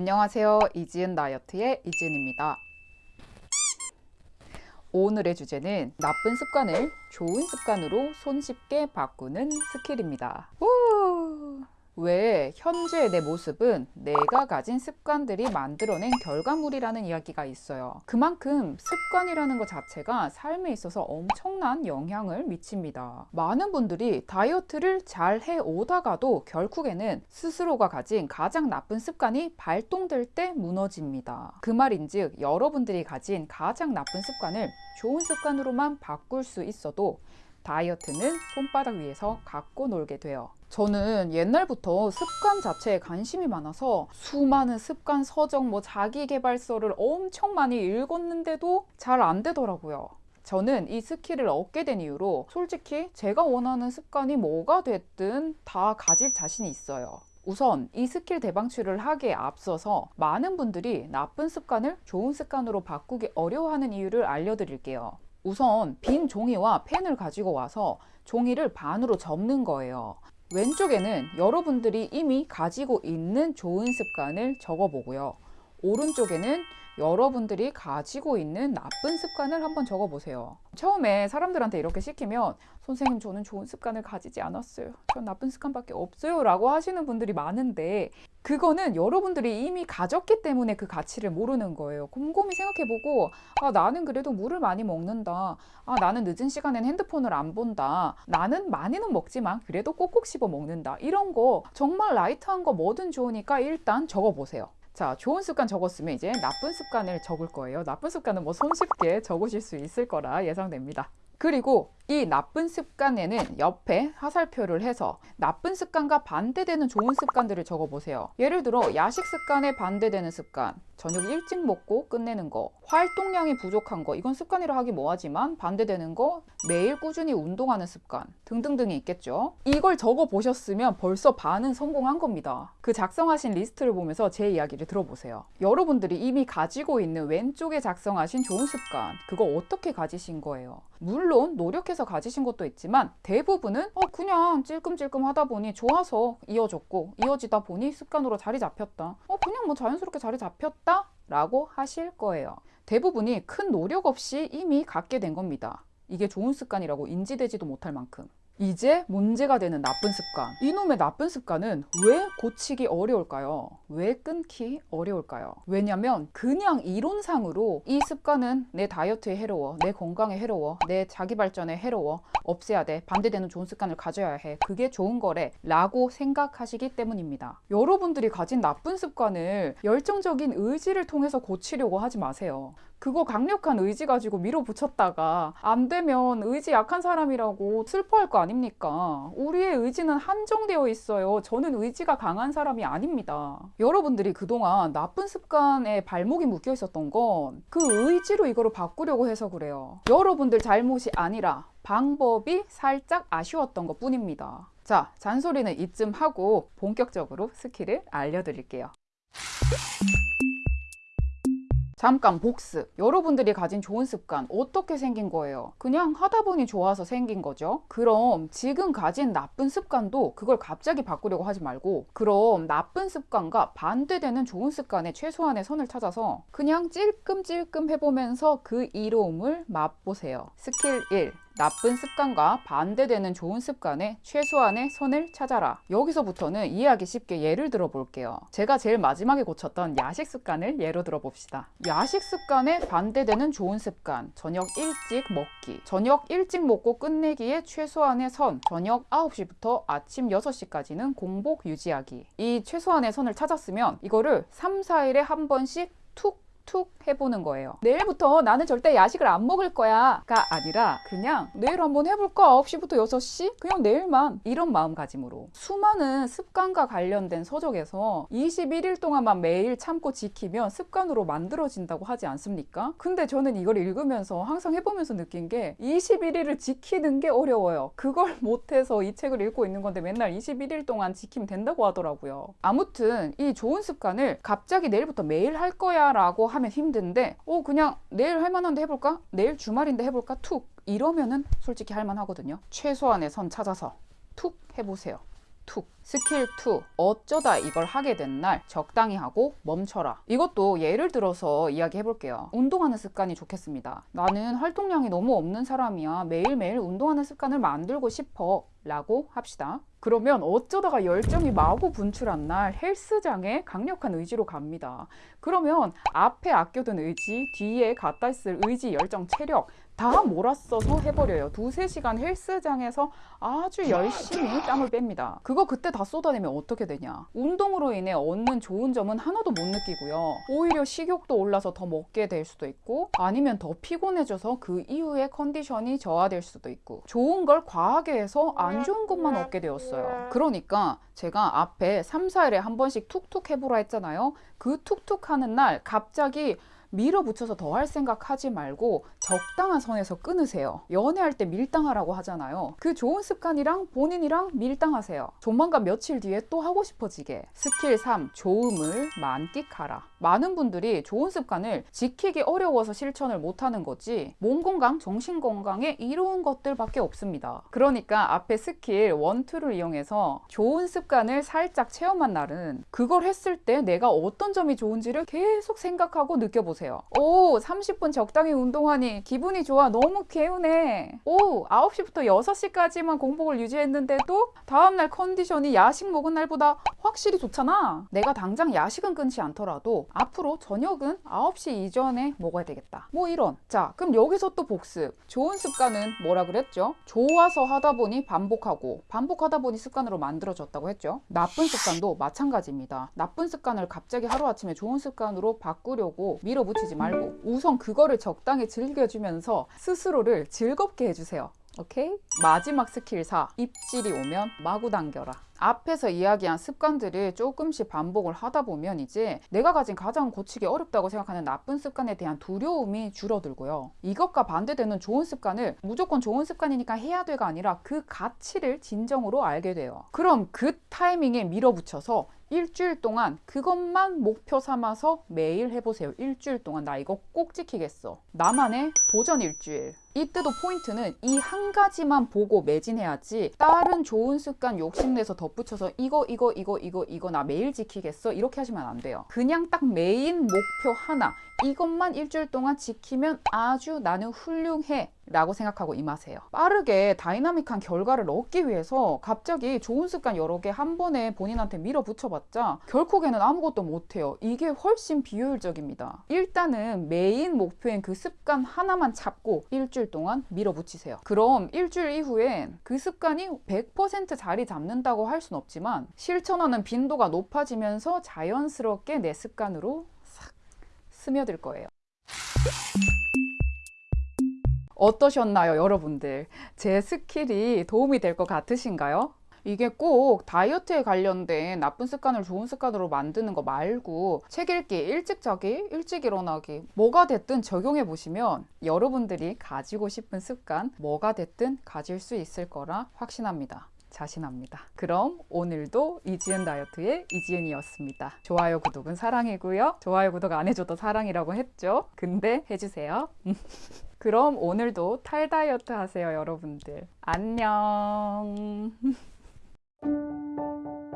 안녕하세요. 이지은 다이어트의 이지은입니다. 오늘의 주제는 나쁜 습관을 좋은 습관으로 손쉽게 바꾸는 스킬입니다. 우! 왜 현재의 내 모습은 내가 가진 습관들이 만들어낸 결과물이라는 이야기가 있어요. 그만큼 습관이라는 것 자체가 삶에 있어서 엄청난 영향을 미칩니다. 많은 분들이 다이어트를 잘 해오다가도 결국에는 스스로가 가진 가장 나쁜 습관이 발동될 때 무너집니다. 그 말인즉 여러분들이 가진 가장 나쁜 습관을 좋은 습관으로만 바꿀 수 있어도 다이어트는 손바닥 위에서 갖고 놀게 돼요. 저는 옛날부터 습관 자체에 관심이 많아서 수많은 습관 서적, 뭐 자기개발서를 엄청 많이 읽었는데도 잘 안 되더라고요. 저는 이 skill을 얻게 된 이유로 솔직히 제가 원하는 습관이 뭐가 됐든 다 가질 자신이 있어요. 우선 이 스킬 대방출을 하기에 앞서서 많은 분들이 나쁜 습관을 좋은 습관으로 바꾸기 어려워하는 이유를 알려드릴게요. 우선 빈 종이와 펜을 가지고 와서 종이를 반으로 접는 거예요. 왼쪽에는 여러분들이 이미 가지고 있는 좋은 습관을 적어보고요. 오른쪽에는 여러분들이 가지고 있는 나쁜 습관을 한번 적어보세요. 처음에 사람들한테 이렇게 시키면 선생님 저는 좋은 습관을 가지지 않았어요. 전 나쁜 습관밖에 없어요 라고 하시는 분들이 많은데 그거는 여러분들이 이미 가졌기 때문에 그 가치를 모르는 거예요. 곰곰이 생각해보고 아 나는 그래도 물을 많이 먹는다. 아 나는 늦은 시간엔 핸드폰을 안 본다. 나는 많이는 먹지만 그래도 꼭꼭 씹어 먹는다. 이런 거 정말 light한 거 뭐든 좋으니까 일단 적어보세요. 자, 좋은 습관 적었으면 이제 나쁜 습관을 적을 거예요. 나쁜 습관은 뭐 손쉽게 적으실 수 있을 거라 예상됩니다. 그리고 이 나쁜 습관에는 옆에 화살표를 해서 나쁜 습관과 반대되는 좋은 습관들을 적어보세요. 예를 들어 야식 습관에 반대되는 습관, 저녁 일찍 먹고 끝내는 거, 활동량이 부족한 거, 이건 습관이라 하기 뭐하지만 반대되는 거, 매일 꾸준히 운동하는 습관 등등등이 있겠죠. 이걸 적어보셨으면 벌써 반은 성공한 겁니다. 그 작성하신 리스트를 보면서 제 이야기를 들어보세요. 여러분들이 이미 가지고 있는 왼쪽에 작성하신 좋은 습관, 그거 어떻게 가지신 거예요? 물론 노력해서 가지신 것도 있지만 대부분은 어 그냥 찔끔찔끔 하다 보니 좋아서 이어졌고 이어지다 보니 습관으로 자리 잡혔다. 어 그냥 뭐 자연스럽게 자리 잡혔다 라고 하실 거예요. 대부분이 큰 노력 없이 이미 갖게 된 겁니다. 이게 좋은 습관이라고 인지되지도 못할 만큼. 이제 문제가 되는 나쁜 습관. 이놈의 나쁜 습관은 왜 고치기 어려울까요? 왜 끊기 어려울까요? 왜냐면 그냥 이론상으로 이 습관은 내 다이어트에 해로워, 내 건강에 해로워, 내 자기 발전에 해로워, 없애야 돼, 반대되는 좋은 습관을 가져야 해, 그게 좋은 거래 라고 생각하시기 때문입니다. 여러분들이 가진 나쁜 습관을 열정적인 의지를 통해서 고치려고 하지 마세요. 그거 강력한 의지 가지고 밀어붙였다가 안 되면 의지 약한 사람이라고 슬퍼할 거 아닙니까? 우리의 의지는 한정되어 있어요. 저는 의지가 강한 사람이 아닙니다. 여러분들이 그동안 나쁜 습관에 발목이 묶여 있었던 건 그 의지로 이거를 바꾸려고 해서 그래요. 여러분들 잘못이 아니라 방법이 살짝 아쉬웠던 것 뿐입니다. 자, 잔소리는 이쯤 하고 본격적으로 skill을 알려드릴게요. 잠깐 복습. 여러분들이 가진 좋은 습관 어떻게 생긴 거예요? 그냥 하다 보니 좋아서 생긴 거죠. 그럼 지금 가진 나쁜 습관도 그걸 갑자기 바꾸려고 하지 말고 그럼 나쁜 습관과 반대되는 좋은 습관의 최소한의 선을 찾아서 그냥 찔끔찔끔 해보면서 그 이로움을 맛보세요. 스킬 1. 나쁜 습관과 반대되는 좋은 습관의 최소한의 선을 찾아라. 여기서부터는 이해하기 쉽게 예를 들어 볼게요. 제가 제일 마지막에 고쳤던 야식 습관을 예로 들어 봅시다. 야식 습관에 반대되는 좋은 습관. 저녁 일찍 먹기. 저녁 일찍 먹고 끝내기에 최소한의 선. 저녁 9시부터 아침 6시까지는 공복 유지하기. 이 최소한의 선을 찾았으면 이거를 3, 4일에 한 번씩 툭 툭 해보는 거예요. 내일부터 나는 절대 야식을 안 먹을 거야 가 아니라 그냥 내일 한번 해볼까? 9시부터 6시? 그냥 내일만 이런 마음가짐으로 수많은 습관과 관련된 서적에서 21일 동안만 매일 참고 지키면 습관으로 만들어진다고 하지 않습니까? 근데 저는 이걸 읽으면서 항상 해보면서 느낀 게 21일을 지키는 게 어려워요. 그걸 못해서 이 책을 읽고 있는 건데 맨날 21일 동안 지키면 된다고 하더라고요. 아무튼 이 좋은 습관을 갑자기 내일부터 매일 할 거야 라고 하면 힘든데 어 그냥 내일 할 만한데 해볼까? 내일 주말인데 해볼까? 툭 이러면은 솔직히 할 만하거든요 최소한의 선 찾아서 툭 해보세요 2. 스킬 2. 어쩌다 이걸 하게 된 날 적당히 하고 멈춰라. 이것도 예를 들어서 이야기해 볼게요. 운동하는 습관이 좋겠습니다. 나는 활동량이 너무 없는 사람이야. 매일매일 운동하는 습관을 만들고 싶어. 라고 합시다. 그러면 어쩌다가 열정이 마구 분출한 날 헬스장에 강력한 의지로 갑니다. 그러면 앞에 아껴둔 의지, 뒤에 갖다 쓸 의지, 열정, 체력 다 몰아써서 해버려요. 두세 시간 헬스장에서 아주 열심히 땀을 뺍니다. 그거 그때 다 쏟아내면 어떻게 되냐? 운동으로 인해 얻는 좋은 점은 하나도 못 느끼고요. 오히려 식욕도 올라서 더 먹게 될 수도 있고 아니면 더 피곤해져서 그 이후에 컨디션이 저하될 수도 있고 좋은 걸 과하게 해서 안 좋은 것만 얻게 되었어요. 그러니까 제가 앞에 3, 4일에 한 번씩 툭툭 해보라 했잖아요. 그 툭툭 하는 날 갑자기 밀어붙여서 더 할 생각 하지 말고 적당한 선에서 끊으세요. 연애할 때 밀당하라고 하잖아요. 그 좋은 습관이랑 본인이랑 밀당하세요. 조만간 며칠 뒤에 또 하고 싶어지게. 스킬 3. 좋음을 만끽하라. 많은 분들이 좋은 습관을 지키기 어려워서 실천을 못하는 거지 몸 건강, 정신 건강에 이로운 것들밖에 없습니다. 그러니까 앞에 스킬 1, 2를 이용해서 좋은 습관을 살짝 체험한 날은 그걸 했을 때 내가 어떤 점이 좋은지를 계속 생각하고 느껴보세요. 오, 30분 적당히 운동하니 기분이 좋아. 너무 개운해. 오, 9시부터 6시까지만 공복을 유지했는데도 다음날 컨디션이 야식 먹은 날보다 확실히 좋잖아. 내가 당장 야식은 끊지 않더라도 앞으로 저녁은 9시 이전에 먹어야 되겠다. 뭐 이런. 자, 그럼 여기서 또 복습. 좋은 습관은 뭐라 그랬죠? 좋아서 하다 보니 반복하고 반복하다 보니 습관으로 만들어졌다고 했죠. 나쁜 습관도 마찬가지입니다. 나쁜 습관을 갑자기 하루아침에 좋은 습관으로 바꾸려고 밀어붙이지 말고 우선 그거를 적당히 즐겨 주면서 스스로를 즐겁게 해주세요. 오케이? 마지막 스킬 4. 입질이 오면 마구 당겨라. 앞에서 이야기한 습관들을 조금씩 반복을 하다 보면 이제 내가 가진 가장 고치기 어렵다고 생각하는 나쁜 습관에 대한 두려움이 줄어들고요. 이것과 반대되는 좋은 습관을 무조건 좋은 습관이니까 해야 돼가 아니라 그 가치를 진정으로 알게 돼요. 그럼 그 타이밍에 밀어붙여서 일주일 동안 그것만 목표 삼아서 매일 해보세요. 일주일 동안 나 이거 꼭 지키겠어. 나만의 도전 일주일. 이때도 포인트는 이 한 가지만 보고 매진해야지 다른 좋은 습관 욕심내서 덧붙여서 이거 이거 이거 이거 이거 나 매일 지키겠어 이렇게 하시면 안 돼요. 그냥 딱 메인 목표 하나 이것만 일주일 동안 지키면 아주 나는 훌륭해 라고 생각하고 임하세요. 빠르게 다이나믹한 결과를 얻기 위해서 갑자기 좋은 습관 여러 개 한 번에 본인한테 밀어붙여봤자 결국에는 아무것도 못해요. 이게 훨씬 비효율적입니다. 일단은 메인 목표인 그 습관 하나만 잡고 일주일 동안 밀어붙이세요. 그럼 일주일 이후엔 그 습관이 100% 자리 잡는다고 할 순 없지만 실천하는 빈도가 높아지면서 자연스럽게 내 습관으로 싹 스며들 거예요. 어떠셨나요, 여러분들? 제 스킬이 도움이 될 것 같으신가요? 이게 꼭 다이어트에 관련된 나쁜 습관을 좋은 습관으로 만드는 거 말고 책 읽기, 일찍 자기, 일찍 일어나기 뭐가 됐든 적용해 보시면 여러분들이 가지고 싶은 습관 뭐가 됐든 가질 수 있을 거라 확신합니다. 자신합니다. 그럼 오늘도 이지은 다이어트의 이지은이었습니다. 좋아요, 구독은 사랑이고요. 좋아요, 구독 안 해줘도 사랑이라고 했죠. 근데 해주세요. 그럼 오늘도 탈 다이어트 하세요, 여러분들. 안녕.